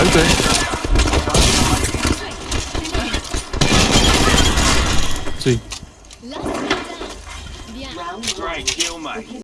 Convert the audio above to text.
안돼 쯔